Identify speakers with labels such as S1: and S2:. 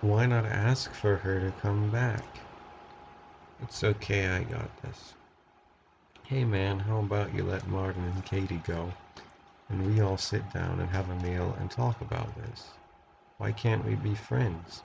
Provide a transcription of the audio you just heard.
S1: Why not ask for her to come back? It's okay, I got this. Hey man, how about you let Martin and Katie go, and we all sit down and have a meal and talk about this? Why can't we be friends?